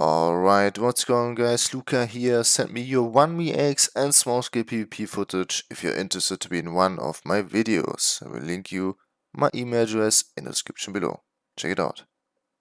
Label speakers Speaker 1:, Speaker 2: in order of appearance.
Speaker 1: Alright, what's going on guys, Luca here, send me your 1vx and small scale PvP footage if you're interested to be in one of my videos. I will link you my email address in the description below. Check it out.